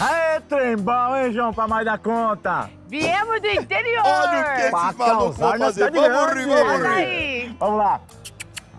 Aê, trem bom, hein, João, pra mais da conta? Viemos do interior! Olha o que Pra vão causar na fazer. Vamos rir, vamos rir. Vamos lá.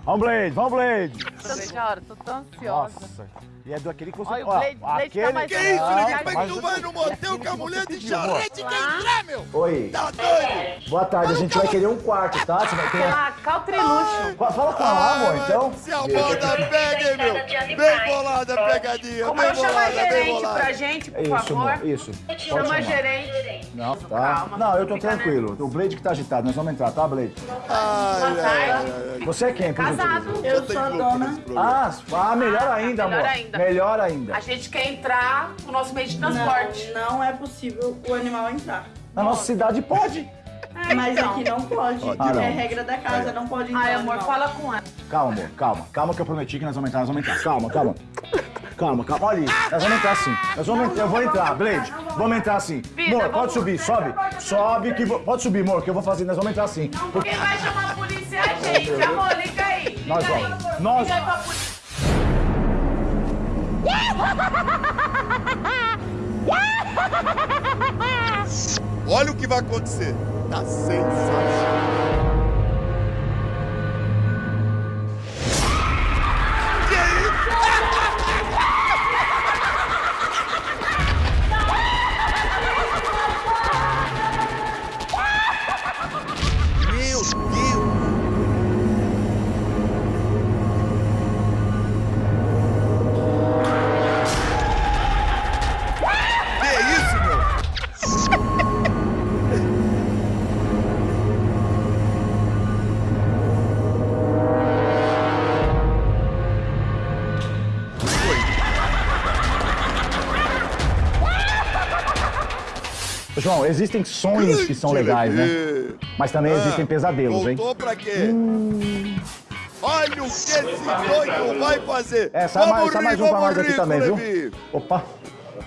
Vamos, Blade, vamos, Blade. Tô melhor, tô tão ansiosa. Nossa. E é do aquele que você... Olha, o ó, Blade- Blade tá aquele... mais Que isso, Ah, Lili? Como é que tu vai no motel com a mulher de pediu, amor. charrete quer entrar, meu? Oi, Tá doido? boa tarde. A gente vai querer um quarto, tá? Você vai ter... Pela Caltriluxo. Fala com ela, amor, Ai, então. Se a moda pega, meu? Bem bolada a pegadinha, Como eu chamo a gerente pra gente, por Isso, favor? amor, isso. Pode Chama a gerente. Não, tá? Calma, Não, eu tô né? tranquilo. O Blade que tá agitado, nós vamos entrar, tá, Blade? Ai, Boa ai, tarde. ai, Você é quem? por Casado. Eu louco nesse programa. Ah, ah, melhor ainda, melhor amor. ainda. Melhor ainda. A gente quer entrar no nosso meio de transporte. Não, não é possível o animal entrar. Na nossa cidade pode. Mas aqui não pode. De novo. é regra da casa, não pode entrar. Ai, amor, animal. fala com ela. Calma, amor, calma. Calma que eu prometi que nós vamos entrar, nós vamos entrar. Calma, calma. Calma, calma. Olha isso. Nós vamos entrar sim. Nós vamos entrar. Eu vou entrar, Blade. Vamos entrar sim. Vida, Amor, vamos- pode subir, sobe. Sobe que vou... Pode subir, amor, que eu vou fazer. Nós vamos entrar sim. Porque... Quem vai chamar a polícia é a gente. Amor, liga aí. Liga Nós aí. vamos. Nós- Liga aí pra polícia. Olha o que vai acontecer. Tá sensacional. João, existem sonhos que são legais, né? Mas também existem pesadelos, hein? Voltou pra quê? Olha o que esse doido vai fazer. É, sai mais, vamos sai rir, mais um pra nós aqui também, viu? Levi. Opa.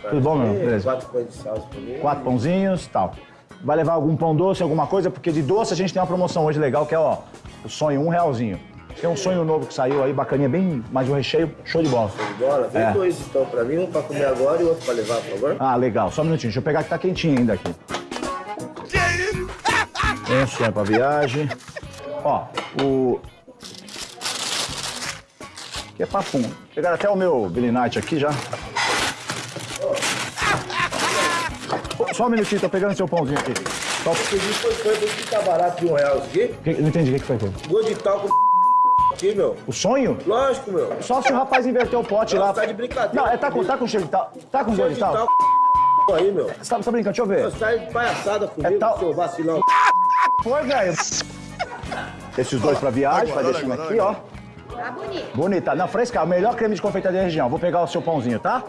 Tudo bom, meu? Beleza. Quatro pães de. Quatro pãozinhos tal. Vai levar algum pão doce, alguma coisa? Porque de doce a gente tem uma promoção hoje legal, que é, ó, o sonho um realzinho. Tem um sonho novo que saiu aí, bacaninha, bem mais um recheio, show de bola. Bola, vem É. dois então pra mim, um pra comer agora e outro pra levar, por favor. Ah, legal. Só um minutinho. Deixa eu pegar que tá quentinho ainda aqui. Que um sonho pra viagem. Ó, o... Que é papum. Pegaram até o meu Billy Knight aqui já. Só um minutinho, tô pegando seu pãozinho aqui. Só... Esse aqui foi foi por que tá barato de um real aqui? Que- Não entendi o que que foi. Gosto de talco aqui, meu. O sonho? Lógico, meu. Só se o rapaz inverteu o pote Não, lá. tá de brincadeira Não, é, tá com, comigo. tá com cheiro de tal. Tá com Cheio gosto de tal. aí, meu. Você tá, você tá brincando? Deixa eu ver. Você tá de palhaçada comigo, É tal- seu vacilão. Foi, velho. Esses dois pra viagem, vai deixando aqui, ó. Tá bonito. Bonita. Não, fresca. O melhor creme de confeitaria da região. Vou pegar o seu pãozinho, tá?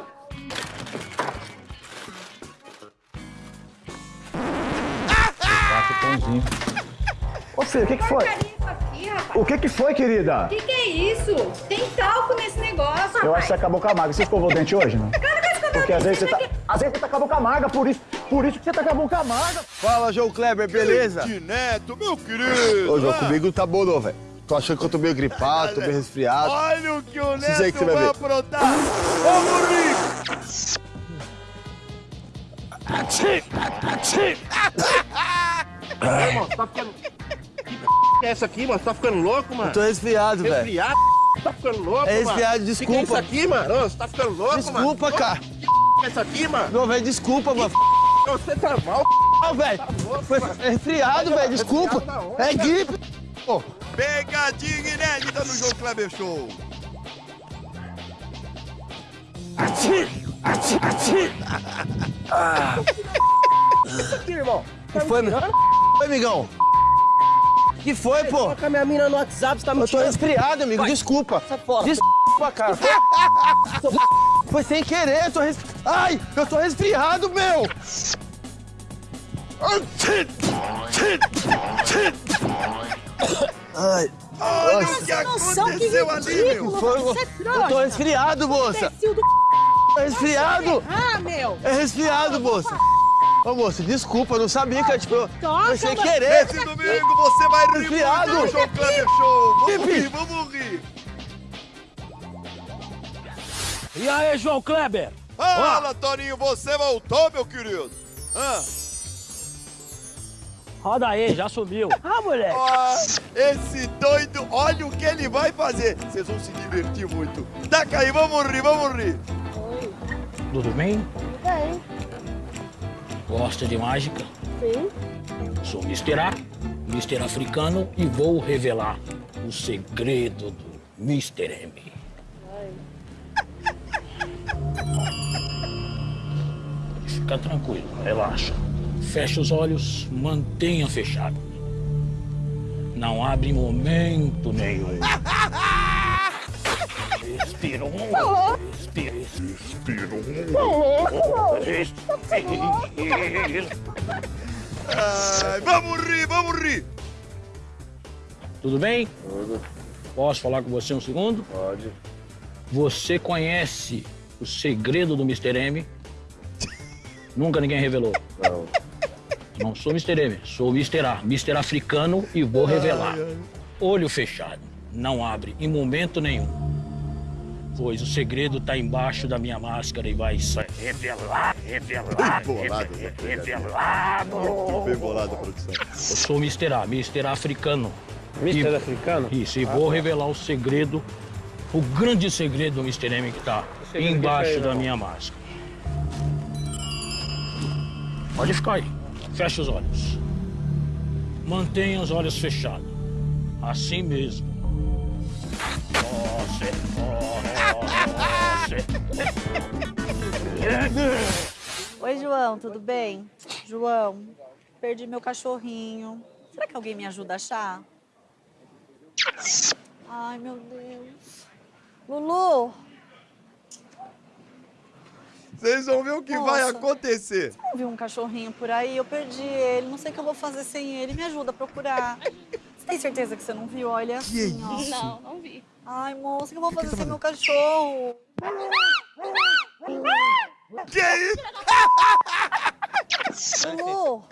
O que que foi? Aqui, rapaz. O que que foi, querida? O que, que é isso? Tem talco nesse negócio, rapaz. Eu acho que você acabou com a maga. Você escovou o dente hoje, não? Vez que eu tô Porque aqui, às vezes você tá... Às vezes você tá com a boca amarga, por isso... Por isso que você tá com a boca amarga. Fala, João Kleber, beleza? De neto, meu querido. Ô, João, Ah, comigo tá bom não, velho. Tô achando que eu tô meio gripado, tô meio resfriado. Olha o que o neto que você vai vai aprontar. Vamos rir. Irmão, você tá ficando. Que é essa aqui, mano? Você tá ficando louco, mano? Tô resfriado, velho. Resfriado? Tá ficando louco, É mano? resfriado, Que que é desculpa. isso aqui, mano? Ô, Você tá ficando louco, mano? Desculpa, cara. Que é isso aqui, mano? Não, velho, desculpa, mano. Ô, Você tá mal, Não, velho. Foi é resfriado, velho, desculpa. É gripe. Pô, Pegadinha inédita no João Kleber Show. aqui, irmão. que foi, meu? Oi, amigão. Que foi, pô? Coloca minha mina no WhatsApp, você tá me Eu tô resfriado, amigo, desculpa. Sai fora. Desculpa, cara. Foi sem querer, eu tô res... Ai, eu tô resfriado, meu. Ai, Olha o que aconteceu ali, meu. foi... Você é Eu tô resfriado, moça. Do Tô resfriado. Ah, meu. É resfriado, moça. Ô, moça, desculpa, eu não sabia que, tipo, Toca, foi sem mano. querer. Esse domingo você vai rir Resfriado. muito no João Kleber Show. Vamos Pipi. rir, vamos rir. E aí, João Kleber? Fala, Toninho, você voltou, meu querido. Ah, Roda aí, já subiu. Ah, moleque. ó, esse doido, olha o que ele vai fazer. Vocês vão se divertir muito. Taca aí, vamos rir, vamos rir. Tudo bem? Bem, Gosta de mágica? sim. Sou Mr. A, Mr. Africano e vou revelar o segredo do Mr. M. Fica tranquilo, relaxa. Fecha os olhos, mantenha fechado. Não abre momento nenhum. Respira um. Respira. Respira um. Respira. Ai, vamos rir, vamos rir. Tudo bem? Posso falar com você um segundo? Pode. Você conhece o segredo do Mr. M? Nunca ninguém revelou. Não. Não sou Mr. M, sou Mr. A, Mr. Africano e vou revelar. Olho fechado, não abre em momento nenhum. Pois o segredo tá embaixo da minha máscara e vai sair. Revelar, revelar, Bem bolado, revelado. Bem bolado, produção. Eu sou Mr. A, Mr. Africano. Mister E- africano? Isso, e vou revelar o segredo, o grande segredo do Mr. M que tá embaixo aí, da minha máscara. Pode ficar aí. Fecha os olhos. Mantenha os olhos fechados. Assim mesmo. Oi, João, tudo bem? João, perdi meu cachorrinho. Será que alguém me ajuda a achar? Ai, meu Deus. Lulu, Vocês vão ver o que vai Nossa. acontecer. não vi um cachorrinho por aí, eu perdi ele. Não sei o que eu vou fazer sem ele. Me ajuda a procurar. Você tem certeza que você não viu? Olha assim, ó. Não, não vi. Ai, moça, o que eu vou fazer sem meu cachorro? Que isso? Lulu,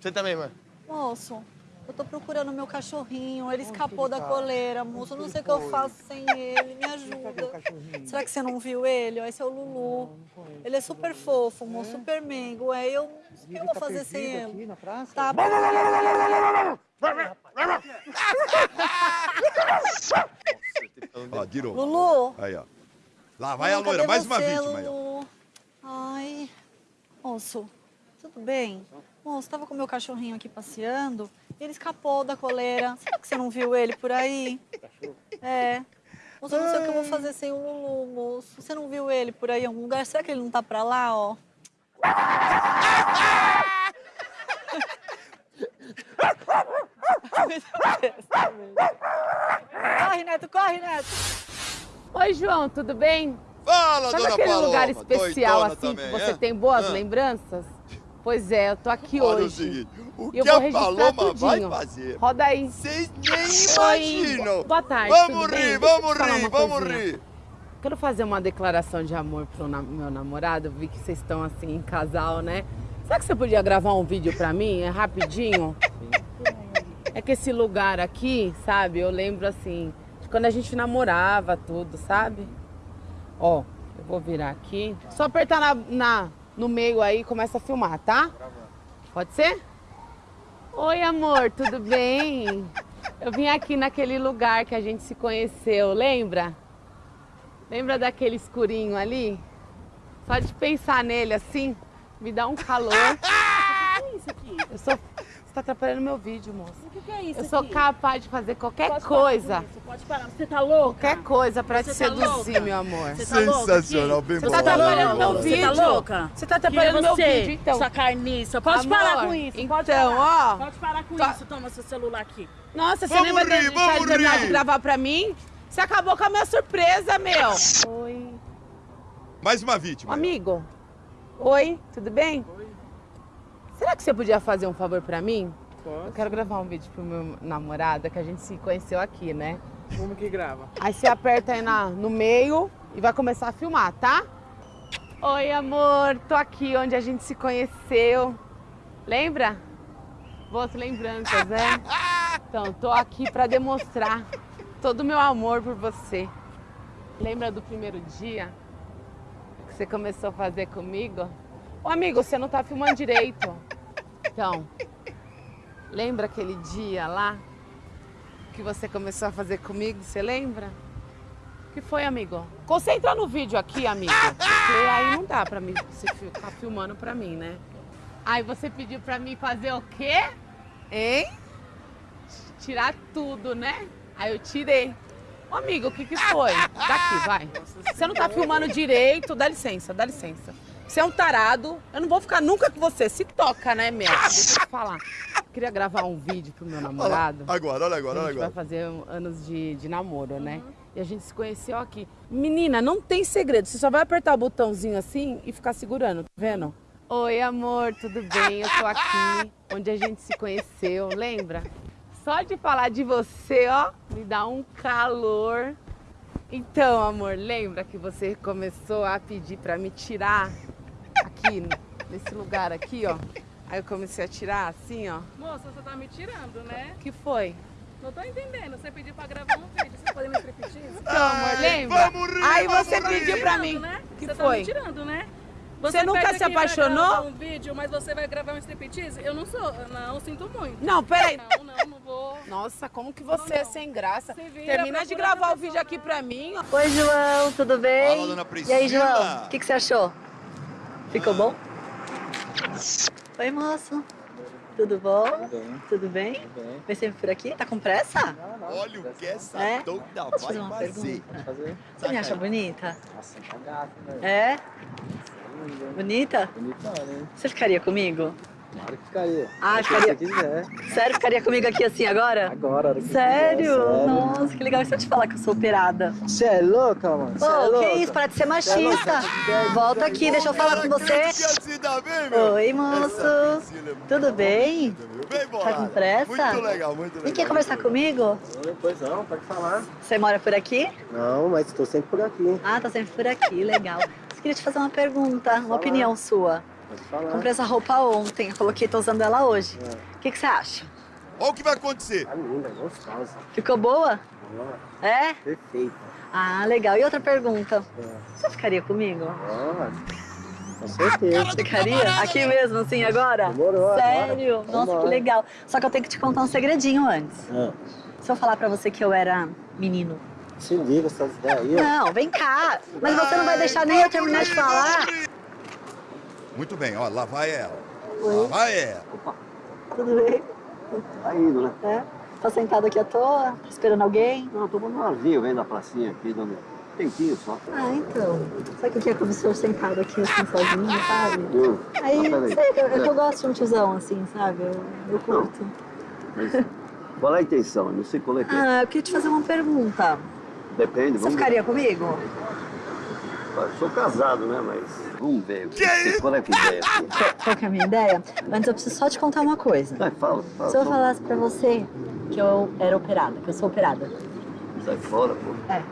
Você também, mano. moço, eu tô procurando meu cachorrinho. Ele escapou da coleira, moço. Eu não sei o que eu faço sem ele. Me ajuda. Será que você não viu ele? Esse é o Lulu. Ele é super fofo, moço, super mengo. É, eu, o que eu vou fazer sem ele? Tá. Ó, de novo. Lulu. Aí, ó. Lá vai a loira, mais uma você, vítima aí, ó. Lulu? Ai, moço, tudo bem? Moço, tava com meu cachorrinho aqui passeando e ele escapou da coleira. Será que você não viu ele por aí? É. Moço, eu não sei o que eu vou fazer sem o Lulu, moço. Você não viu ele por aí em algum lugar? Será que ele não tá pra lá, ó? corre, Neto, corre, Neto. Oi, João, tudo bem? Fala, Sabe dona aquele Paloma. lugar especial assim também, que você é? tem boas Ah. lembranças? Pois é, eu tô aqui Olha o hoje. seguinte, o E eu que a Paloma vai tudinho. fazer? Roda aí. Vocês nem imaginam. Boa tarde, Vamos bem? rir, eu vamos rir, vamos coisinha. rir. Quero fazer uma declaração de amor pro na- meu namorado. Vi que vocês estão assim em casal, né? Será que você podia gravar um vídeo pra mim? É rapidinho? É que esse lugar aqui, sabe? Eu lembro assim, de quando a gente namorava tudo, sabe? Ó, eu vou virar aqui. Só apertar na, na- no meio aí e começa a filmar, tá? Pode ser? Oi, amor, tudo bem? Eu vim aqui naquele lugar que a gente se conheceu, lembra? Lembra daquele escurinho ali? Só de pensar nele assim, me dá um calor. O que é isso aqui? Eu sou. Você tá atrapalhando meu vídeo, moça. O que, que é isso Eu sou aqui? capaz de fazer qualquer Pode parar coisa. com isso, Pode parar. Você tá louca? Qualquer coisa pra te Você tá seduzir, louca? meu amor. Você tá Sensacional, bem Você bolado. tá atrapalhando meu Você vídeo. tá louca? Você tá atrapalhando é meu você? vídeo, então. Sua carniça. Pode Amor, parar com isso. Pode então, parar. ó. Pode parar com Tá. isso. Toma seu celular aqui. Nossa, você Vamos lembra rir, de, de vamos terminar rir. de gravar pra mim? Você acabou com a minha surpresa, meu. Oi. Mais uma vítima. Amigo. Oi, tudo bem? Será que você podia fazer um favor pra mim? Eu quero gravar um vídeo pro meu namorado, que a gente se conheceu aqui, né? Como que grava? Aí você aperta aí na, no meio e vai começar a filmar, tá? Oi, amor, tô aqui onde a gente se conheceu. Lembra? Boas lembranças, né? Então, tô aqui pra demonstrar todo o meu amor por você. Lembra do primeiro dia? você começou a fazer comigo? Ô amigo, você não tá filmando direito. Então, lembra aquele dia lá que você começou a fazer comigo? Você lembra? Que foi, amigo? Concentra no vídeo aqui, amigo. Porque aí não dá pra mim você ficar filmando pra mim, né? Aí você pediu pra mim fazer o quê? Hein? Tirar tudo, né? Aí eu tirei. Ô, amigo, o que que foi? Daqui, vai. Você não tá filmando direito. Dá licença, dá licença. Você é um tarado. Eu não vou ficar nunca com você. Se toca, né, meu? Deixa eu te falar. Eu queria gravar um vídeo pro meu namorado. Agora, olha agora, A olha gente vai agora. fazer anos de, de namoro, né? E a gente se conheceu aqui. Menina, não tem segredo. Você só vai apertar o botãozinho assim e ficar segurando, tá vendo? Oi, amor, tudo bem? Eu tô aqui, onde a gente se conheceu, lembra? Só de falar de você, ó, me dá um calor. Então, amor, lembra que você começou a pedir pra me tirar aqui, nesse lugar aqui, ó? Aí eu comecei a tirar assim, ó. Moça, você tá me tirando, né? O que foi? Não tô entendendo. Você pediu pra gravar um vídeo. Você pode me repetir? Então, amor, lembra? vamos rir, Aí vamos você rir. pediu pra mim. Né? que você foi? tá me tirando, né? Você nunca pede se apaixonou? um vídeo, mas você vai gravar um striptease? Eu não sou, não, sinto muito. Não, peraí. Não, não, não vou. Nossa, como que você é sem graça? vira, Termina de gravar o vídeo aqui pra mim. Oi, João, tudo bem? Fala, dona E aí, Priscila. João, o que, que você achou? Ficou bom? Oi, moço. Tudo bom? Tudo bem? Vem sempre por aqui? Tá com pressa? Olha o que essa É? doida Deixa eu fazer uma vai fazer. pergunta. Você me acha bonita? Nossa, tá gato, velho. É? Bonita? Bonitão, né? Você ficaria comigo? Claro que ficaria. Ah, Se ficaria. você quiser. Sério, ficaria comigo aqui assim agora? Agora, que Sério? quiser, sério. Nossa, que legal. E se eu te falar que eu sou operada? Você é louca, mano? Você é Ô, louca? que isso? Para de ser é louca? machista. Quer- Volta aqui, deixa eu falar com você. Meu? Oi, moço. Tudo bem? Bem Tá com pressa? Muito legal, muito legal. Vem quer conversar comigo? Não, Pois não, pode falar. Você mora por aqui? Não, mas estou sempre por aqui. Ah, tá sempre por aqui, legal. Eu queria te fazer uma pergunta, uma opinião sua. Pode falar. Comprei essa roupa ontem, coloquei, tô usando ela hoje. O que, que você acha? Olha o que vai acontecer. Tá linda, gostosa. Ficou boa? Boa, É? Perfeita. Ah, legal. E outra pergunta. Você ficaria comigo? Ó, com certeza. Ficaria? Aqui mesmo, assim, agora? Demorou, Sério? agora. Nossa, que Vambora. legal. Só que eu tenho que te contar um segredinho antes. Ah, Se eu falar pra você que eu era menino. se liga essas ideias. Não, vem cá. Mas você não vai deixar nem eu terminar de falar. Muito bem, ó, lá vai ela. Lá vai ela. Tudo bem? Tá indo, né? É? Tá sentado aqui à toa? Esperando alguém? Não, tô tomando um avinho, vendo a pracinha aqui, dando um tempinho só. Ah, então. Sabe o que que é com o senhor sentado aqui assim sozinho, sabe? Hum, Aí, peraí. sei, eu, eu, eu gosto de um tiozão assim, sabe? Eu, eu curto. Mas qual é a intenção? Não sei qual é que é. Ah, eu queria te fazer uma pergunta. Depende, Você vamos ficaria comigo? Eu sou casado, né? Mas vamos ver. Que é isso? Qual é que é a ideia? Qual, que é a minha ideia? Antes eu preciso só te contar uma coisa. Vai, fala, fala. Se eu fala. falasse pra você que eu era operada, que eu sou operada. Sai fora, pô. É.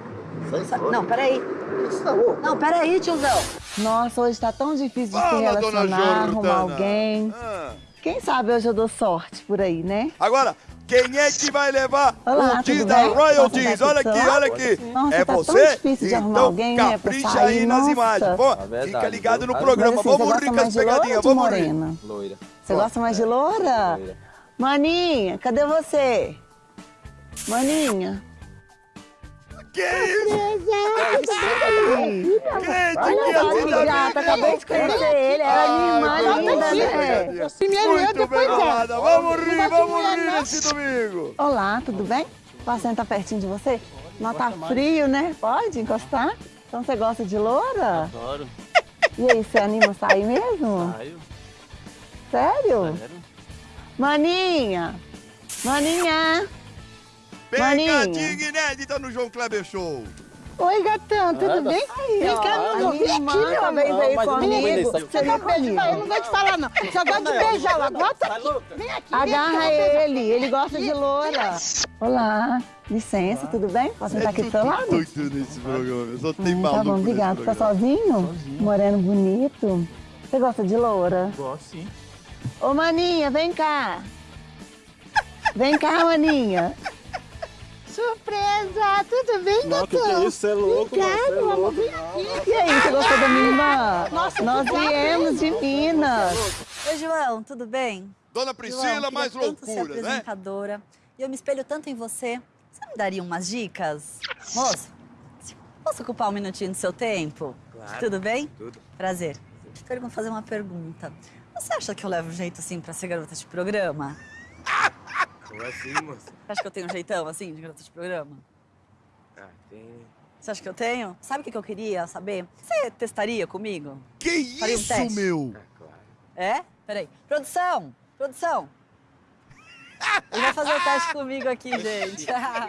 Sai fora. Não, peraí. Você tá louco? Não, peraí, tiozão. Nossa, hoje tá tão difícil de se Fala, relacionar, arrumar alguém. Ah. Quem sabe hoje eu dou sorte por aí, né? Agora, quem é que vai levar Olá, o dia tudo da? Posso Olha aqui, olha aqui. Nossa, é tá você? difícil de arrumar então alguém, né, capricha sair, aí nas nossa. imagens. Pô, É fica ligado no programa. assim, vamos você rir gosta com mais as de loira pegadinhas, vamos rir. morena? Loira. Você gosta mais de loura? Maninha, cadê você? Maninha. Que isso? Olha que gata, acabei de conhecer ele, era minha irmã linda, né? Muito bem amada. Vamos rir, vamos rir nesse domingo. Olá, tudo bem? Posso sentar pertinho de você? Não tá frio, né? Pode encostar? Então você gosta de loura? Adoro. E aí, você anima a sair mesmo? Saio. Sério? Maninha! Maninha! Pegadinha inédita no João Kleber Show. Oi, gatão, tudo bem? tá- Vem cá, meu minha Vem aqui, meu veio não vem comigo. Você dá beijo pra ele, não gosto de falar, não. Só gosto de beijar ela. Bota aqui. Vem aqui. Agarra ele, ele gosta de loura. Olá, licença, tudo bem? Posso sentar aqui do seu lado? Doido nesse programa. Só tem Hum, maluco Tá bom, obrigado. Tá programa. sozinho? Moreno bonito. Você gosta de loura? Gosto sim. Ô, Maninha, vem cá. Vem cá, Maninha. Surpresa! Tudo bem, Não, que doutor? que é isso? Você é louco, mano, Obrigada, você é amor, louco. vem aqui. E aí, você gostou da minha irmã? Nossa, Nós que viemos de Minas. Oi, João, tudo bem? Dona João, Priscila, queria mais tanto ser loucura, né? apresentadora. E eu me espelho tanto em você. Você me daria umas dicas? Moço, posso ocupar um minutinho do seu tempo? Claro. Tudo bem? Tudo. Prazer. Pergun fazer uma pergunta. Você acha que eu levo jeito assim pra ser garota de programa? Como assim, moça? Você acha que eu tenho um jeitão assim de garota de programa? Ah, tem... Você acha que eu tenho? Sabe o que eu queria saber? Você testaria comigo? Que Faria um isso, teste? meu? É? Peraí. Produção! Produção! Ele vai fazer o teste comigo aqui, gente.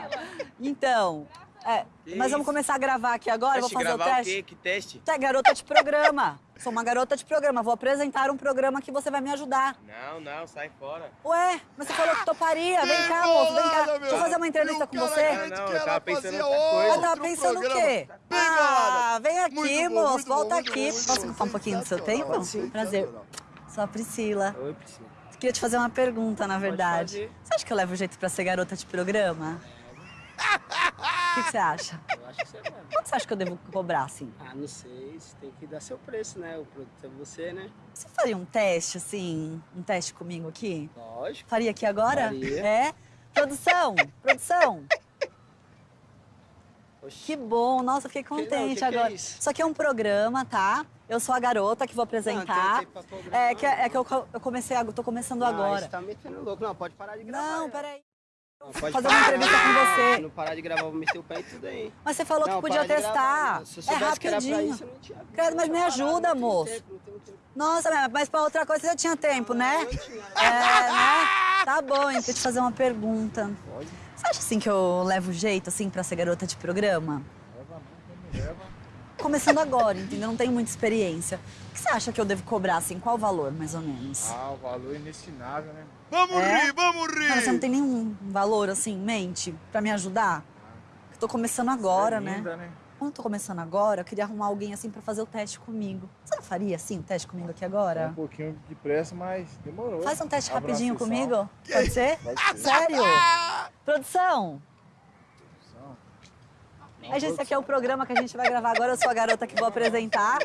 então, é, mas vamos começar a gravar aqui agora, eu vou Teste, fazer o gravar teste. o quê? Que teste? Tu é garota de programa. Sou uma garota de programa. Vou apresentar um programa que você vai me ajudar. Não, não, sai fora. Ué, mas você falou que toparia. Vem cá, moço, vem cá. Deixa eu fazer uma entrevista com você. Não, não, eu tava pensando em outra coisa. Eu tava pensando o quê? Ah, vem aqui, moço. Volta aqui. Posso ocupar um pouquinho do seu tempo? Prazer. Sou a Priscila. Oi, Priscila. Queria te fazer uma pergunta, na verdade. Você acha que eu levo jeito pra ser garota de programa? O que, que você acha? Eu acho que você leva. Quanto você acha que eu devo cobrar, assim? Ah, não sei, você tem que dar seu preço, né? O produto é você, né? Você faria um teste, assim, um teste comigo aqui? Lógico. Faria aqui agora? Faria. É? Produção, produção. Que bom, nossa, fiquei contente que que é agora. isso? Isso aqui é um programa, tá? Eu sou a garota que vou apresentar. tempo pra programar. é, que, é que eu, eu comecei, a- tô começando Ah, agora. você tá metendo louco. Não, pode parar de gravar. Não, peraí. Não, pode fazer parar. uma entrevista com você. Se não parar de gravar, eu vou meter o pé em tudo aí. Mas você falou Não, que podia testar. gravar, eu é rapidinho. isso, eu não tinha- Credo, mas me ajuda, moço. Nossa, mas pra outra coisa você já tinha tempo, né? É, né? Tá bom, então deixa eu te fazer uma pergunta. Você acha assim que eu levo jeito assim pra ser garota de programa? Começando agora, entendeu? Não tenho muita experiência. O que você acha que eu devo cobrar, assim? Qual o valor, mais ou menos? Ah, o valor é inestimável, né? Vamos É? rir, vamos rir! Mas você não tem nenhum valor, assim, em mente pra me ajudar? Eu tô começando agora, é linda, né? né? Como eu tô começando agora, eu queria arrumar alguém, assim, pra fazer o teste comigo. Você não faria, assim, o teste comigo aqui agora? Um pouquinho de pressa, mas demorou. Faz um teste Abra a rapidinho comigo? Pode ser? Pode ser. Sério? Produção? Aí, gente, esse aqui é o programa que a gente vai gravar agora. Eu sou a garota que vou apresentar.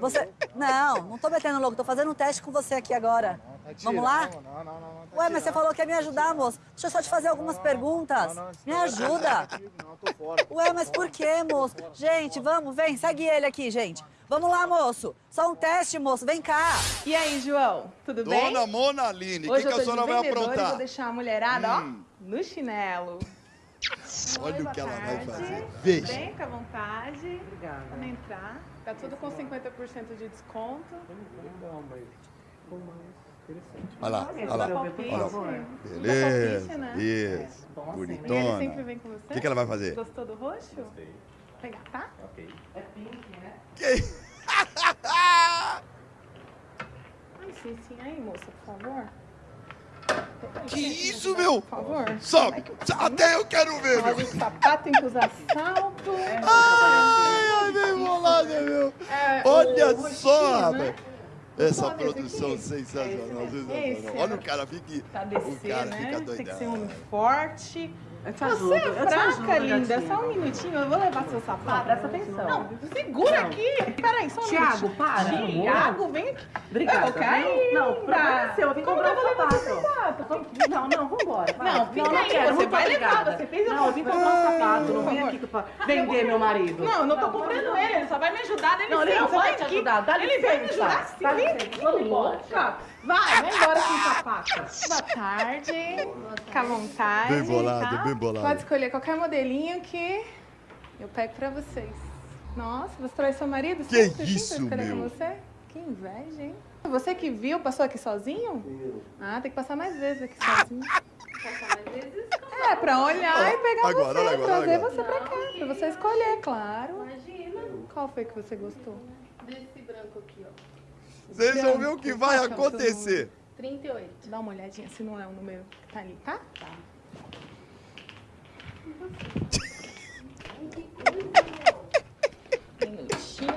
Você... Não, não tô metendo louco. Tô fazendo um teste com você aqui agora. Vamos lá? Não, não, não, não. Ué, mas você falou que ia me ajudar, moço. Deixa eu só te fazer algumas perguntas. Me ajuda. Não, tô fora. Ué, mas por quê, moço? Gente, vamos, vem, segue ele aqui, gente. Vamos lá, moço. Só um teste, moço. Vem cá. E aí, João? Tudo bem? Dona Mona Aline, o que, Hoje que eu a tô senhora vai e aprontar? vou deixar a mulherada, Hum. ó, no chinelo. Olha o boa que ela vai tarde. fazer. Veja. Vem, fica à vontade. Obrigada. Vamos entrar. Tá tudo com 50% de desconto. Olha lá, olha lá. Olha lá. Beleza, né? isso. E ele sempre Bonitona. vem com você? O que, que ela vai fazer? Gostou do roxo? Gostei. Pegar, tá? Ok. É pink, né? Que... Ai, sim, sim. Aí, moça, por favor. Que isso, meu? Por favor. Sobe. Até eu quero ver, Olha, meu. o sapato tem que usar salto. Ai, ai, bem bolada, meu. É, Olha só, né? rapaz. Essa produção sensacional, é Olha o cara, fica. O cara né? fica Tem que doidão. ser um homem forte. Você é fraca, linda. gatinha. Só um minutinho, eu vou levar seu sapato. presta atenção. Não, segura aqui. Peraí, só um Tiago, minutinho. para. Tiago, vem aqui. Obrigada, Eu caí. Não, o problema é seu, eu vim Como comprar eu vou levar seu sapato. Não, não, vambora. vai. Não, fica não, aí, quero, você vai levar, você fez Não, eu vim comprar um sapato, não vim aqui pra vender meu marido. Não, eu não tô comprando ele, ele só vai me ajudar. Não, ele não licença, vai te ajudar, dá Ele vai me licença. ajudar sim. Vem licença, aqui, vamos embora. Vai, vai embora com o sapato. Boa tarde. Fica à vontade. Bem bolado, tá? bem bolado. Pode escolher qualquer modelinho que eu pego pra vocês. Nossa, você traz seu marido? Que sempre, assim, isso, meu? com você? Que inveja, hein? Você que viu, passou aqui sozinho? Ah, tem que passar mais vezes aqui sozinho. Passar mais vezes? É, pra olhar e pegar Agora, você, agora, trazer agora. você pra cá, pra você escolher, claro. Imagina. Qual foi que você gostou? Desse branco aqui, ó. Vocês vão ver o que vai é acontecer. número? 38. Dá uma olhadinha se não é o número que tá ali, tá? Tá. Minutinho.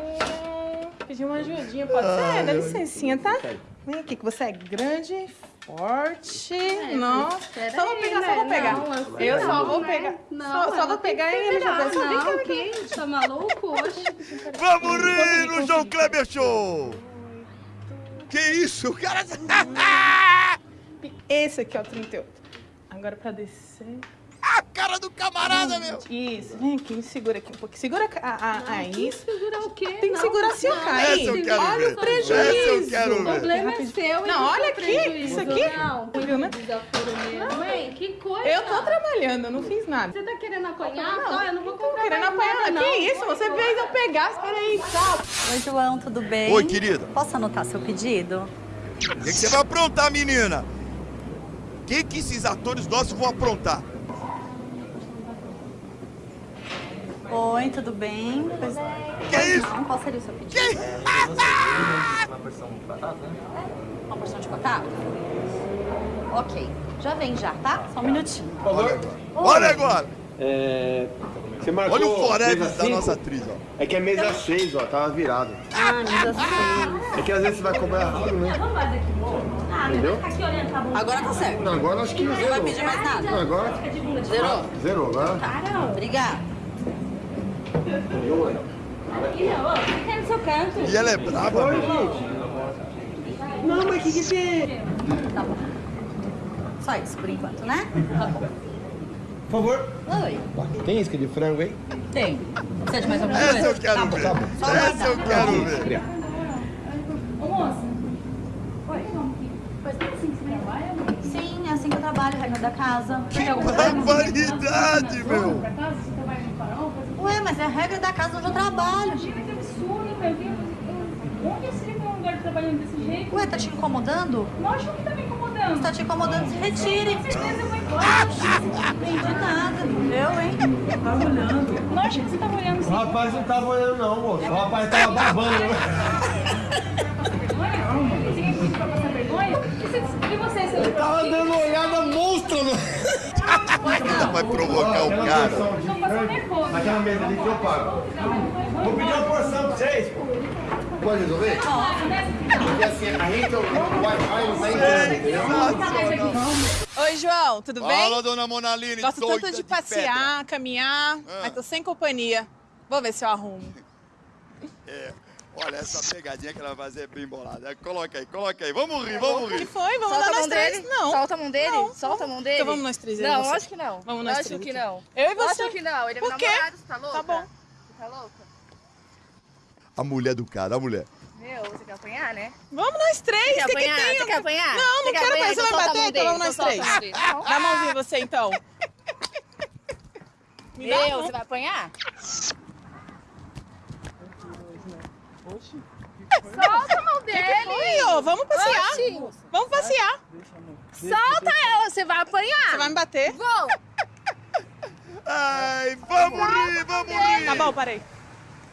Pedir uma ajudinha, pode ser? Dá licencinha, tá? Vem aqui, que você é grande, Forte. É, Nossa. pera Só vou pegar, né? só vou pegar. Não, assim, eu só não, vou né? pegar. Não, só, só vou pegar e ele vai saber Não, que que? Tá maluco? Oxe. Vamos rir no João Kleber Show! Que isso, o cara... Esse aqui, ó, 38. Agora pra descer. A cara do camarada, meu! Isso, vem aqui, me segura aqui um pouquinho. Segura a, a, a, a isso. Segurar o quê? Tem que segurar assim, ó, não. cair. Essa eu quero Olha ver. o prejuízo. Essa eu quero O problema é seu Não, olha aqui, prejuízo. isso aqui. Não, né? mesmo. Mãe, que coisa. Eu tô trabalhando, eu não fiz nada. Você tá querendo apanhar? Não, Tá, eu não vou comprar querendo apanhar. nada, não. Que isso? Você fez eu pegar. Espera aí, tchau. Oi, João, tudo bem? Oi, querida. Posso anotar seu pedido? O que, que você vai aprontar, menina? O que, que esses atores nossos vão aprontar? Oi, tudo bem? Pois... Que isso? Não, qual seria o seu pedido? Uma porção de batata, né? Uma porção de batata? Ok, já vem já, tá? Só um minutinho. Por favor. Olha agora! É, você marcou Olha o forever da nossa atriz, ó. É que é mesa 6, ó, tava virado. Ah, mesa 6. É que às vezes você vai cobrar errado, né? Entendeu? Agora tá certo. Não, agora acho que Não zerou. vai pedir mais nada? Não, agora... Zerou? Zerou, agora... Caramba, obrigada. Aqui não, ó, fica no seu canto. E ela é brava, Oi, meu. gente. Não, mas o que que tem? Tá bom. Só isso por enquanto, né? Tá bom. Por favor. Oi. Tem isca de frango aí? Tem. Precisa de mais alguma coisa? Essa eu quero tá bom. ver. Só Essa eu quero ver. Ô, moça. Oi, Faz tudo assim que você trabalha? Sim, é assim que eu trabalho, regra da casa. Problema? Barbaridade, meu! Pra casa, você trabalha no farol? faz- Ué, mas é a regra da casa onde eu trabalho. Imagina que absurdo, meu Deus. Eu- Onde você tem um lugar trabalhando desse jeito? Ué, tá te incomodando? Lógico que tá me incomodando. Se tá te incomodando, se retire. Com certeza eu vou embora. Não entendi nada. Eu, hein? Tá olhando. Lógico que você tava olhando O sim. rapaz não tava olhando não, moço. O rapaz tava babando. né? Vergonha? Você quer pedir pra passar vergonha? E, você, você, seu Ele tava dando olhada monstro, né? Vai provocar o cara. Naquela mesa ali que eu pago. Vou pedir uma porção pra vocês, pô. Pode resolver? Porque assim, a gente, o Wi-Fi não? Oi, João, tudo bem? Fala, dona Monaline, Gosto doida tanto de de passear, caminhar, Ah. mas tô sem companhia. Vou ver se eu arrumo. É. Olha, essa pegadinha que ela vai fazer é bem bolada. Coloca aí, coloca aí. Vamos rir, vamos O que rir. foi? Vamos Solta lá a nós mão três? dele? Não. Solta a mão dele? Não. Solta a mão dele? Então vamos nós três, Não, lógico que não. Vamos nós lógico três que aqui. não. Eu e você. Lógico que não. Ele é meu namorado, você tá louca? Tá bom. Você tá louca? A mulher do cara, a mulher. Meu, você quer apanhar, né? Vamos nós três. Você quer que, que apanhar? tem? Você quer apanhar? Não, não quer quero apanhar? apanhar. Você Então vai bater? Então vamos nós então três. Dá a mãozinha você, então. Meu, você vai apanhar? Solta a mão dele! que foi, ô? Vamos passear. Oxi. Vamos passear. Solta ela, você vai apanhar! Você vai me bater? Vou! Ai, vamos rir, vamos rir. Tá bom, parei.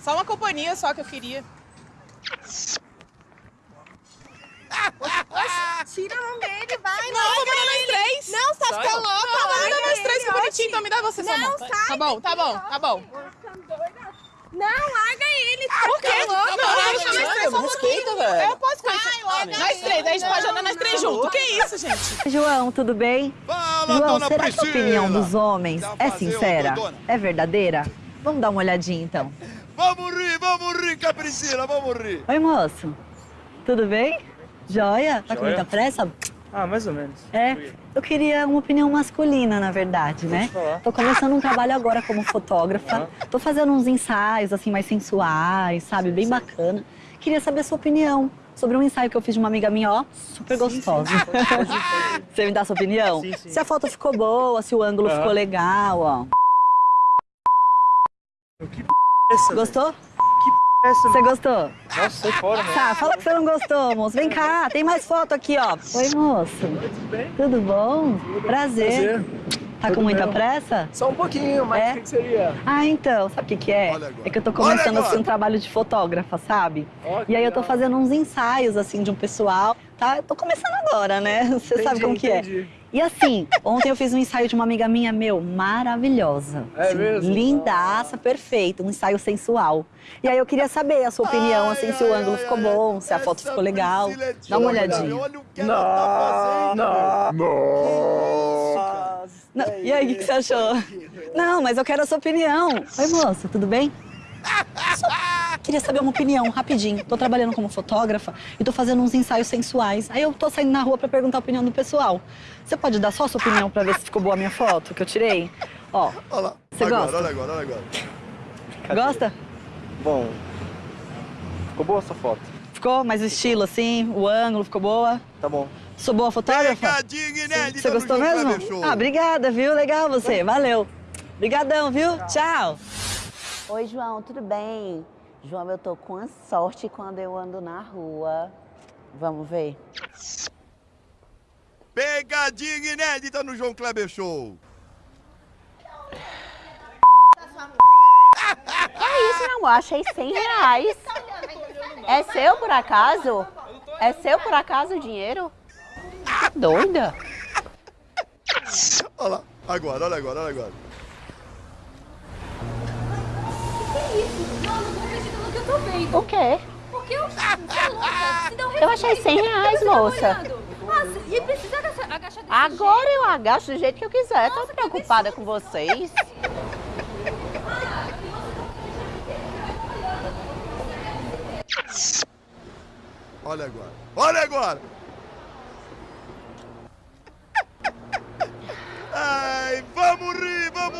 Só uma companhia só que eu queria. Tira a mão dele, vai! Não, vamos dar nós três. Não, você tá ficando louca! Não, vamos larga dar nós três, que bonitinho. oxi. Então me dá você Não, sai Tá bom, tá bom, tá bom. Não, larga ele! Por quê? Não, não, três só um pouquinho. Eu posso conhecer. Nós três, a gente pode andar nós três Não, juntos. Que isso, gente? João, tudo bem? Fala, João, dona será que a opinião dos homens é sincera? É verdadeira? Vamos dar uma olhadinha então. Vamos rir, vamos rir, Capricila, vamos rir. Oi, moço. Tudo bem? Joia? Tá com muita pressa? Ah, mais ou menos. É, eu queria uma opinião masculina, na verdade, né? falar. Tô começando um trabalho agora como fotógrafa. Tô fazendo uns ensaios, assim, mais sensuais, sabe? Bem bacana. Queria saber a sua opinião sobre um ensaio que eu fiz de uma amiga minha, ó, super gostosa. Você me dá a sua opinião? Sim, sim. Se a foto ficou boa, se o ângulo Aham. ficou legal, ó. Que p... é essa? Gostou? Essa? Você gostou? Nossa, sai fora, mano. Tá, fala que você não gostou, moço. Vem cá, tem mais foto aqui, ó. Oi, moço. Tudo bem? Tudo bom? Prazer. Tá com muita pressa? Só um pouquinho, mas É? o que, que seria? Ah, então, sabe o que que é? É que eu tô começando assim um trabalho de fotógrafa, sabe? Ó, que E aí eu tô fazendo uns ensaios assim de um pessoal, tá? Eu tô começando agora, né? Você sabe Entendi, como que entendi. é. E assim, ontem eu fiz um ensaio de uma amiga minha, meu, maravilhosa. É Assim, mesmo? Lindaça, perfeita, um ensaio sensual. E aí eu queria saber a sua opinião, assim, se o ângulo ficou bom, se a foto ficou legal. Dá uma olhadinha. tá Não, Não, e aí, o que, que você achou? Não, mas eu quero a sua opinião. Oi, moça, tudo bem? Só queria saber uma opinião, rapidinho. Tô trabalhando como fotógrafa e tô fazendo uns ensaios sensuais. Aí eu tô saindo na rua pra perguntar a opinião do pessoal. Você pode dar só a sua opinião pra ver se ficou boa a minha foto que eu tirei? Ó, Olha lá. Você agora, gosta? olha agora, olha agora. gosta? Bom, ficou boa essa foto. Ficou? Mais o estilo, assim, o ângulo, ficou boa? Tá bom. Sou boa fotógrafa? Pegadinha inédita Você gostou mesmo? Ah, obrigada, viu? Legal você. Valeu. Obrigadão, viu? Tchau. Oi, João, tudo bem? João, eu tô com a sorte quando eu ando na rua. Vamos ver. Pegadinha inédita no João Kleber Show. É isso, amor, achei 100 reais. É seu por acaso? É seu por acaso o dinheiro? Tá doida? Olha lá. Agora, olha agora, olha agora. Isso? Não, não tô acreditando no que eu tô vendo. O quê? Porque eu... Eu achei 100 reais, moça. Ah, e precisa agachar, agachar desse Agora eu agacho do jeito que eu quiser. Tô preocupada com vocês. Olha agora. Olha agora. Ai, vamos rir, vamos rir.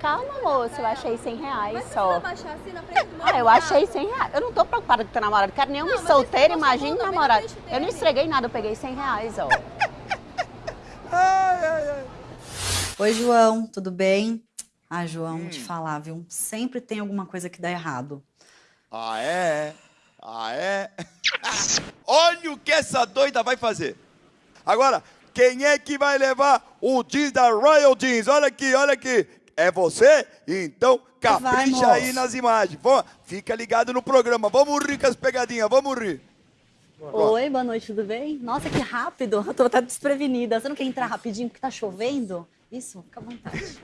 Calma, moça, eu achei 100 reais Mas só. baixar assim na frente do meu Ah, eu achei 100 reais. Eu não tô preocupada com teu namorado. Quero nenhum Não, mas solteiro, imagina namorado. Eu não estreguei nada, eu peguei 100 reais, ó. Ai, ai, ai. Oi, João, tudo bem? Ah, João, vou te falar, viu? Sempre tem alguma coisa que dá errado. Ah, é? Ah, é? Olha o que essa doida vai fazer. Agora, quem é que vai levar o jeans da Royal Jeans? Olha aqui, olha aqui. É você? Então capricha Vai, aí nas imagens. Vamos, fica ligado no programa. Vamos rir com as pegadinhas, vamos rir. Oi, boa noite, tudo bem? Nossa, que rápido. Eu tô até desprevenida. Você não quer entrar rapidinho porque tá chovendo? Isso, fica à vontade.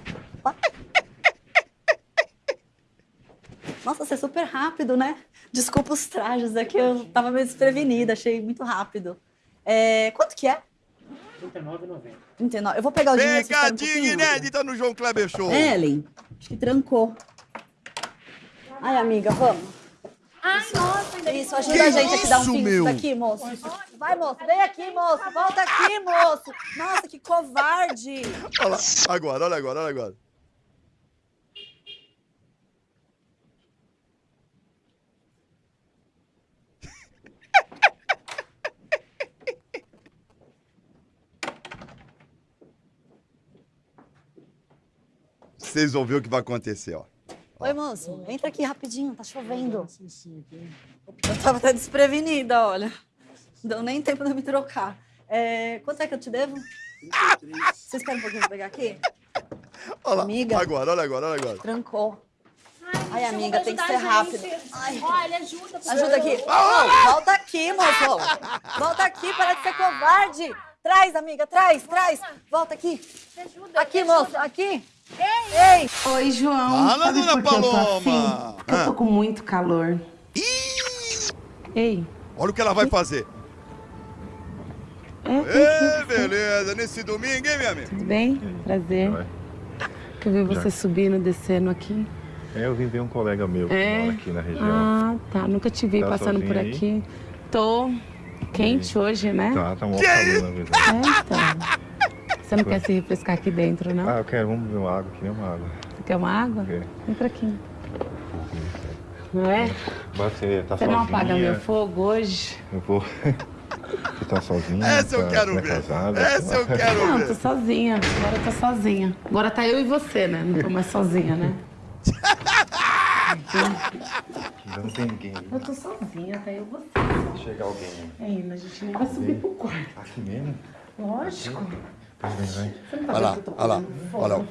Nossa, você é super rápido, né? Desculpa os trajes aqui, eu tava meio desprevenida, achei muito rápido. É, quanto que é? R$39,90. 39. Eu vou pegar o dinheiro. um Pegadinha pouquinho? inédita no João Kleber Show. Ellen, acho que trancou. Ai, amiga, vamos. Ai, nossa, ainda Isso, ajuda a gente aqui, dá um isso, pingo meu? daqui, moço. Vai, moço, vem aqui, moço. Volta aqui, moço. Nossa, que covarde. Olha lá. Agora, olha agora, olha agora. Vocês vão ver o que vai acontecer, ó. Oi, moço, entra aqui rapidinho, tá chovendo. Eu tava até desprevenida, olha. Não deu nem tempo de eu me trocar. É, quanto é que eu te devo? Você espera um pouquinho pra pegar aqui? Olha lá. Amiga. Agora, olha agora, olha agora. Trancou. Ai, Gente, amiga, tem que ser rápido. Ai. Olha, ajuda. Ajuda aqui. Ô, volta aqui, moço. Volta aqui, para de ser covarde. Traz, amiga, traz, traz. Volta aqui. Me ajuda. Aqui, moço, aqui. Ei! Ei. Oi, João. Fala, Sabe dona que eu tô Paloma. assim? Porque eu tô com muito calor. Ei. Olha o que ela vai fazer. É, Ê, beleza. Nesse domingo, hein, minha amiga? Tudo bem? Prazer. Que eu vi você subindo, descendo aqui. É, eu vim ver um colega meu que É? mora aqui na região. Ah, tá. Nunca te vi Tá passando por sozinha aí? aqui. Tô quente hoje, né? Tá, tá mó calor, na verdade. É, então. Você não quer se refrescar aqui dentro, não? Ah, eu quero, vamos beber uma água, queria uma água. Você quer uma água? Quer. Vem pra aqui. Não é? Você tá Você sozinha? não apaga meu fogo hoje? Eu vou... Você tá sozinha? Essa eu Tá- quero não é ver. casada? Essa eu quero Não, ver. tô sozinha. Agora eu tô sozinha. Agora tá eu e você, né? Não tô mais sozinha, né? Não tem ninguém. Eu tô sozinha, tá eu e você. Se chegar alguém Ainda, a gente nem vai subir pro quarto. aqui mesmo? Lógico. Olha lá, olha lá. Olha lá.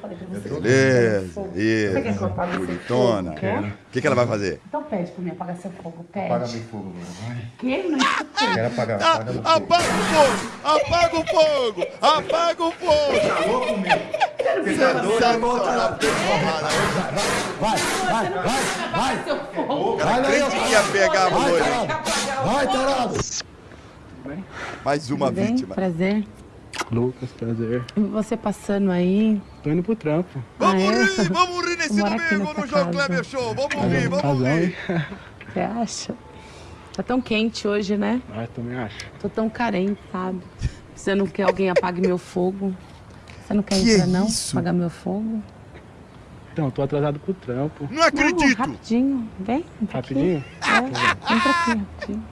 Beleza, Você quer que eu isso. Bonitona. O que, que ela vai fazer? Então pede pra mim apagar seu fogo, pede. Apaga meu fogo, vai. Que? Não escutei. Quero apagar, Ah, apaga meu fogo. apaga o fogo! Apaga o fogo! Apaga o fogo! Tá louco, meu? Você tá Vai, vai, vai, vai. Cara, crente que ia pegar a Vai, mulher. tarado. Vai, tarado. Mais uma vítima. Prazer. Lucas, prazer. E Você passando aí. Tô indo pro trampo. Vamos Ah, é? rir, vamos rir nesse domingo no João. Kleber Show. Vamos rir, vamos rir. hein? Você acha? Tá tão quente hoje, né? Ah, também acho. Tô tão carente, sabe? Você não quer alguém apague meu fogo? Você não quer Que entrar, não? isso? Apagar meu fogo? Então, tô atrasado pro trampo. Não acredito. Não, rapidinho. Vem. entra aqui. Rapidinho? É, entra aqui, rapidinho.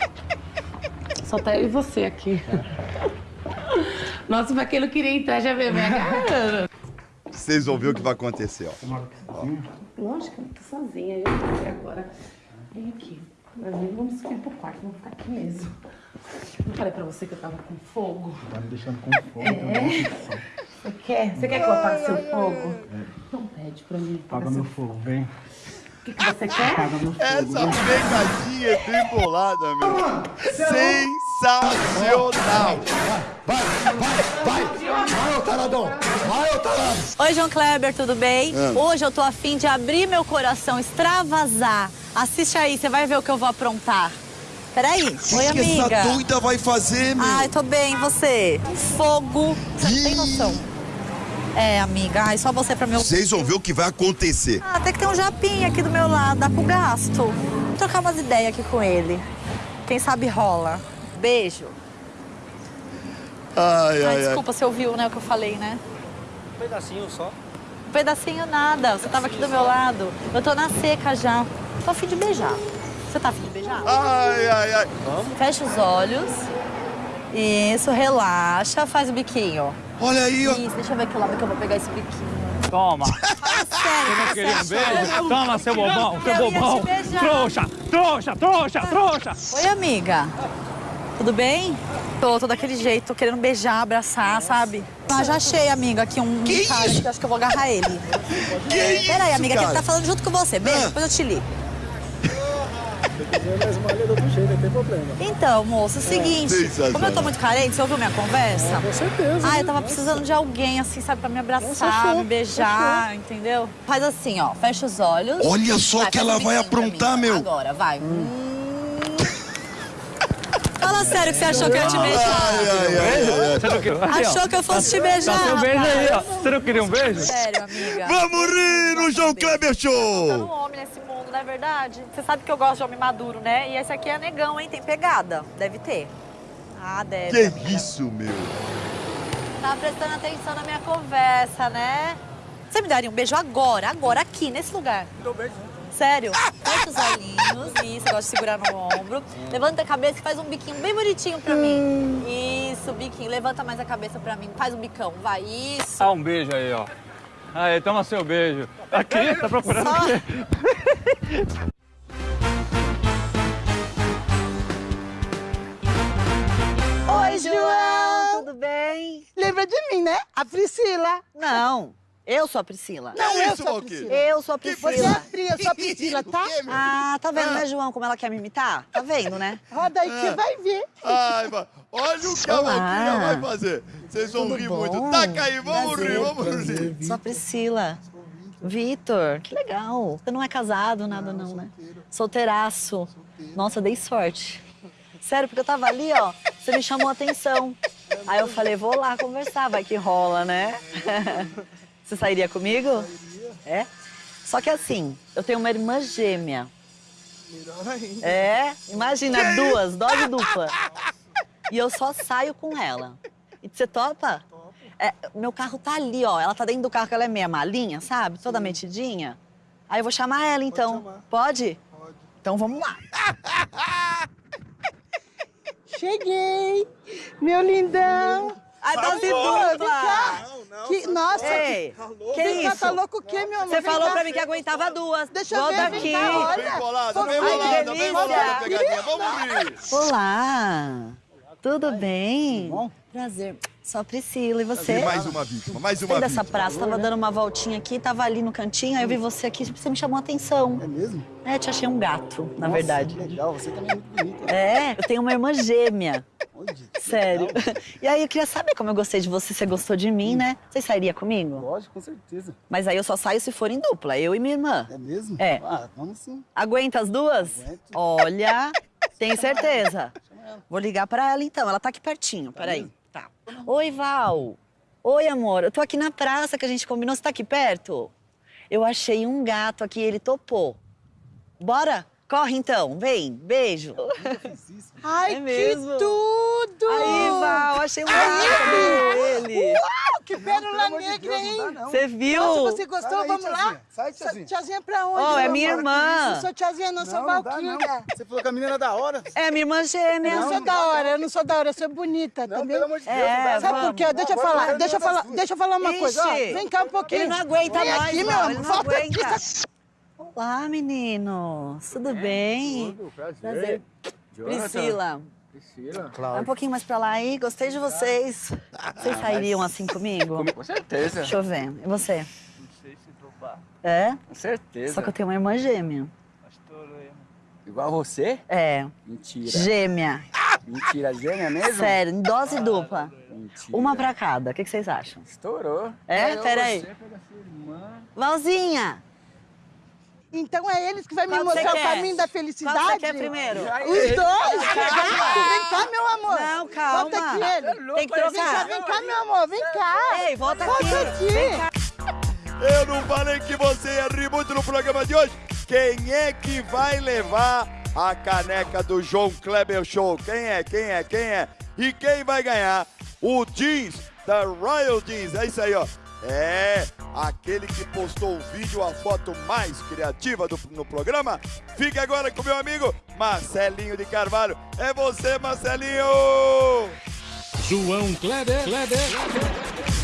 Só tá eu e você aqui. Nossa, pra quem não queria entrar, já veio minha cara. Vocês vão ver o que vai acontecer, ó. Ó. Lógico, eu tô sozinha. Eu tô aqui agora. Vem aqui. Mas Vamos subir pro quarto, vamos ficar aqui mesmo. Não falei pra você que eu tava com fogo? Tá me deixando com fome. É? Você quer? Você quer que eu apague seu fogo? Então pede pra mim. Apaga meu fogo, vem. O que, que você quer? Essa pegadinha é bem bolada, meu. Sensacional. Vai, vai, vai. Vai, ô taradão. Vai, ô tarado. Oi, João Kleber, tudo bem? Ah. Hoje eu tô afim de abrir meu coração, extravasar. Assiste aí, você vai ver o que eu vou aprontar. Peraí. O Oi, que, que amiga. essa doida vai fazer, meu? Ai, tô bem, e você? Fogo. Você não tem noção. É, amiga. Ai, só você pra meu... Vocês vão ver o que vai acontecer. Ah, tem que ter um japinha aqui do meu lado, dá pro gasto. Vou trocar umas ideias aqui com ele. Quem sabe rola. Beijo. Ai, Ai, ai, ai. desculpa, você ouviu, né, o que eu falei, né? Um pedacinho só. Um pedacinho nada, você tava aqui do meu lado. Eu tô na seca já. Tô a fim de beijar. Você tá a fim de beijar? Ai, ai, ai. Fecha os olhos. Isso, relaxa, faz o biquinho. Olha aí, ó. Isso, deixa eu ver que lado que eu vou pegar esse biquinho. Toma. Sério, Não queria um beijo? Toma, seu bobão, seu Eu ia te bobão. beijar. Trouxa, trouxa, trouxa, trouxa. Oi, amiga. Tudo bem? Tô, tô daquele jeito, tô querendo beijar, abraçar, sabe? Ah, já achei, amiga, aqui um Que cara isso? que eu acho que eu vou agarrar ele. Que isso, Peraí, amiga, que cara? ele tá falando junto com você. Beijo, Ah. depois eu te ligo. Se quiser mais malha do outro jeito, não tem problema. Então, moço, é o seguinte, Sensacional. como eu tô muito carente, você ouviu minha conversa? Com certeza. Ah, né? eu tava precisando de alguém, assim, sabe, pra me abraçar, show, me beijar, entendeu? Faz assim, ó, fecha os olhos. Olha só Vai, que ela um vai aprontar, meu. Agora, vai. Hum. Fala sério que você achou que eu ia te beijar. Ai, ai, ai, queria? Aqui. Achou que eu fosse te beijar, Tá seu beijo aí, ó. Você não queria um beijo? Sério, amiga. Vamos rir no João Kleber Tá um Show. homem nesse mundo, não é verdade? Você sabe que eu gosto de homem maduro, né? E esse aqui é negão, hein? Tem pegada. Deve ter. Ah, deve. Que amiga. isso, meu? Tá prestando atenção na minha conversa, né? Você me daria um beijo agora, agora, aqui, nesse lugar. Dou beijo. Sério? Fecha os olhinhos, isso, eu gosto de segurar no ombro. Levanta a cabeça e faz um biquinho bem bonitinho pra mim. Isso, biquinho. Levanta mais a cabeça pra mim. Faz um bicão, vai. Isso. Dá um beijo aí, ó. Aí, toma seu beijo. Aqui, tá procurando Só- o quê? Oi, João. Tudo bem? Lembra de mim, né? A Priscila. Não, eu sou a Priscila. Não, eu isso, sou a? Priscila. Eu sou a Você é a Priscila. Pri, eu sou a Priscila, tá? Ah, tá vendo, né, João, como ela quer me imitar? Tá vendo, né? Roda aí que você vai ver. Ai, vai. Olha o que a. Valquíria vai fazer. Vocês vão Tudo rir bom? muito. Taca aí, vamos Prazer. rir, vamos rir. Sou a Priscila. Vitor, que legal. Você não é casado, nada não, né? Solteiraço. Nossa, dei sorte. Sério, porque eu tava ali, ó, você me chamou a atenção. Aí eu falei, vou lá conversar, vai que rola, né? Você sairia comigo? É? Só que assim, eu tenho uma irmã gêmea. É? Imagina, duas, dose dupla. E eu só saio com ela. E você topa? É, meu carro tá ali, ó. Ela tá dentro do carro, que ela é meia malinha, sabe? Toda metidinha. Aí eu vou chamar ela, então. Pode? Pode. Então vamos lá. Cheguei. Meu lindão. Ai, dose dupla. vem cá. Que, nossa, Ei, que cá, isso? tá louco o quê, meu amor? Você falou pra mim que aguentava duas. Deixa eu ver, aqui. vem cá, olha. Vem bolada, vem que bolada, vem bolada, pegadinha. Vamos rir. Olá. Tudo bem? Prazer. Sou a Priscila, e você? E mais uma vítima, mais uma dessa vítima. praça, tava dando uma voltinha aqui, tava ali no cantinho, aí eu vi você aqui, você me chamou a atenção. É mesmo? É, te achei um gato, na Nossa, verdade. que legal, você também é muito bonita. É, eu tenho uma irmã gêmea. Onde? Sério. E aí eu queria saber como eu gostei de você, você gostou de mim, né? Você sairia comigo? Lógico, com certeza. Mas aí eu só saio se for em dupla, eu e minha irmã. É mesmo? É. Ah, vamos sim. Aguenta as duas? Olha, tem certeza. Vou ligar pra ela então, ela tá aqui pertinho, peraí. Tá. Oi, Val. Oi, amor, eu tô aqui na praça que a gente combinou, você tá aqui perto? Eu achei um gato aqui, ele topou. Bora? Corre então, vem, beijo. Ai, É mesmo? que tudo! Aí, Val, achei um gato ele. Uau, que pérola negra, hein? Você viu? Nossa, você gostou? Aí, Vamos lá? tiazinha. Sai, tiazinha. Tiazinha pra onde? Oh, é minha irmã. isso. Eu sou tiazinha, não, sou Não, dá, Valquíria. Você falou que a menina é da hora. É minha irmã Eu gêmea. não sou da hora, eu não sou da hora, eu sou bonita, Não, entendeu? pelo amor de Deus, É, Sabe por quê? Deixa eu falar, deixa eu falar, deixa eu falar uma Ixi, coisa. Ó, vem cá um pouquinho. ele não aguenta Vem mais, aqui, meu ele amor. não Volta aqui. aguenta. Olá, meninos. Tudo bem? Prazer. Priscila. Priscila. Vai um pouquinho mais pra lá aí. Gostei de vocês. Vocês sairiam assim comigo? Com certeza. Deixa eu ver. E você? Não sei se topar. É? Com certeza. Só que eu tenho uma irmã gêmea. Igual você? É. Mentira. Gêmea. Mentira, gêmea mesmo? Sério, em dose dupla. Mentira. Uma pra cada. O que que vocês acham? Estourou. É? Eu, Peraí. você, pega sua irmã. Valzinha! Então é eles que vai me Qual mostrar o quer? caminho da Qual felicidade? que você quer primeiro? Os dois? Calma. Vem cá, meu amor. Não, calma. Volta aqui, ele. Tem que Vem cá, trocar. vem cá, meu amor, vem cá. Ei, volta Volta aqui. aqui. Vem cá. Eu não falei que você ia rir muito no programa de hoje? Quem é que vai levar a caneca do João Kleber Show? Quem é? Quem é? Quem é? E quem vai ganhar o jeans da Royal Jeans? É isso aí, ó. É, aquele que postou o vídeo, a foto mais criativa do, no programa. Fique agora com meu amigo Marcelinho de Carvalho. É você, Marcelinho! João Kleber, Kleber, Kleber.